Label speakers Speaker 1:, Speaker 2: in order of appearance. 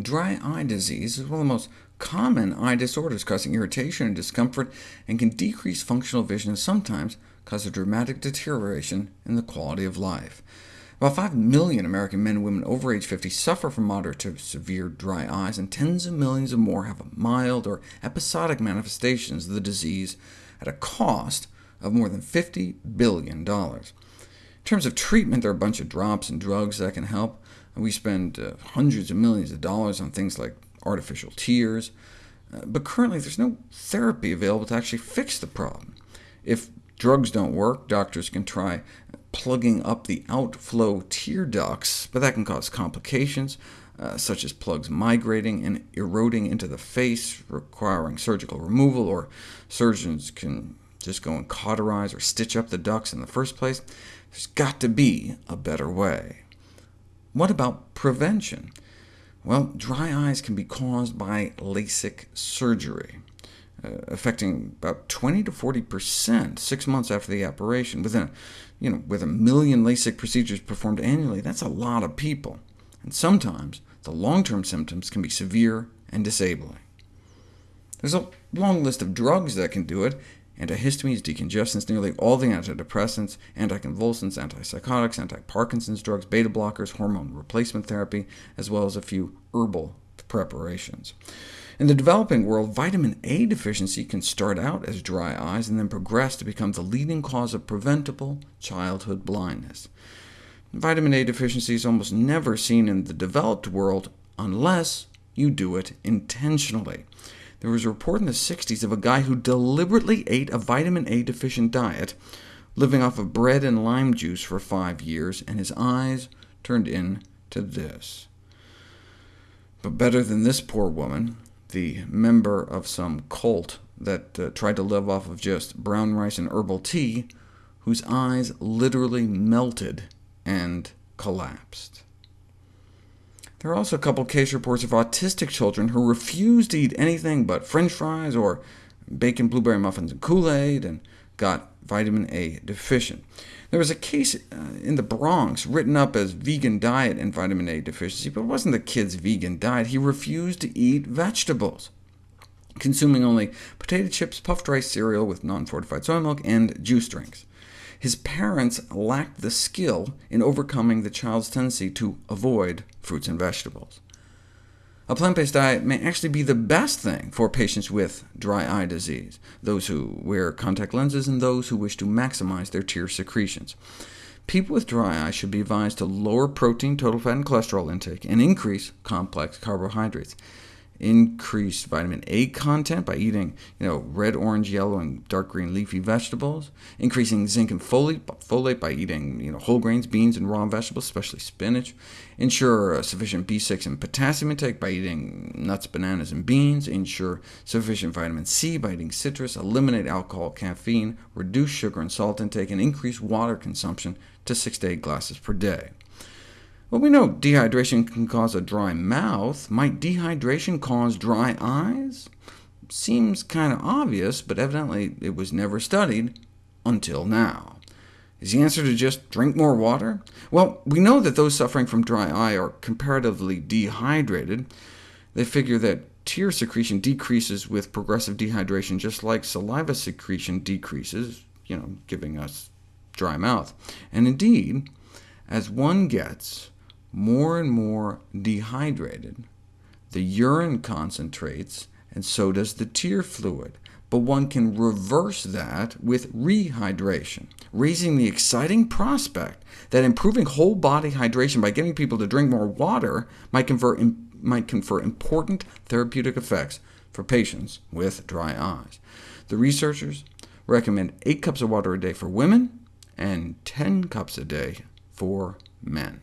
Speaker 1: Dry eye disease is one of the most common eye disorders, causing irritation and discomfort, and can decrease functional vision and sometimes cause a dramatic deterioration in the quality of life. About 5 million American men and women over age 50 suffer from moderate to severe dry eyes, and tens of millions of more have mild or episodic manifestations of the disease at a cost of more than $50 billion. In terms of treatment, there are a bunch of drops and drugs that can help. We spend uh, hundreds of millions of dollars on things like artificial tears, uh, but currently there's no therapy available to actually fix the problem. If drugs don't work, doctors can try plugging up the outflow tear ducts, but that can cause complications, uh, such as plugs migrating and eroding into the face, requiring surgical removal, or surgeons can just go and cauterize or stitch up the ducts in the first place. There's got to be a better way. What about prevention? Well, dry eyes can be caused by LASIK surgery, uh, affecting about 20 to 40% six months after the operation. Within a, you know, with a million LASIK procedures performed annually, that's a lot of people. And sometimes the long-term symptoms can be severe and disabling. There's a long list of drugs that can do it, antihistamines, decongestants, nearly all the antidepressants, anticonvulsants, antipsychotics, anti-Parkinson's drugs, beta blockers, hormone replacement therapy, as well as a few herbal preparations. In the developing world, vitamin A deficiency can start out as dry eyes and then progress to become the leading cause of preventable childhood blindness. Vitamin A deficiency is almost never seen in the developed world unless you do it intentionally. There was a report in the 60s of a guy who deliberately ate a vitamin A deficient diet, living off of bread and lime juice for five years, and his eyes turned into this. But better than this poor woman, the member of some cult that uh, tried to live off of just brown rice and herbal tea, whose eyes literally melted and collapsed. There are also a couple case reports of autistic children who refused to eat anything but french fries or bacon blueberry muffins and Kool-Aid, and got vitamin A deficient. There was a case uh, in the Bronx written up as vegan diet and vitamin A deficiency, but it wasn't the kid's vegan diet. He refused to eat vegetables, consuming only potato chips, puffed rice cereal with non-fortified soy milk, and juice drinks. His parents lacked the skill in overcoming the child's tendency to avoid fruits and vegetables. A plant-based diet may actually be the best thing for patients with dry eye disease, those who wear contact lenses and those who wish to maximize their tear secretions. People with dry eye should be advised to lower protein, total fat, and cholesterol intake, and increase complex carbohydrates increase vitamin A content by eating you know, red, orange, yellow, and dark green leafy vegetables, increasing zinc and folate, by eating you know, whole grains, beans, and raw vegetables, especially spinach, ensure sufficient B6 and potassium intake by eating nuts, bananas, and beans, ensure sufficient vitamin C by eating citrus, eliminate alcohol, caffeine, reduce sugar and salt intake, and increase water consumption to 6 to 8 glasses per day. Well, we know dehydration can cause a dry mouth. Might dehydration cause dry eyes? Seems kind of obvious, but evidently it was never studied until now. Is the answer to just drink more water? Well, we know that those suffering from dry eye are comparatively dehydrated. They figure that tear secretion decreases with progressive dehydration, just like saliva secretion decreases, you know, giving us dry mouth. And indeed, as one gets more and more dehydrated. The urine concentrates, and so does the tear fluid. But one can reverse that with rehydration, raising the exciting prospect that improving whole body hydration by getting people to drink more water might confer, might confer important therapeutic effects for patients with dry eyes. The researchers recommend 8 cups of water a day for women, and 10 cups a day for men.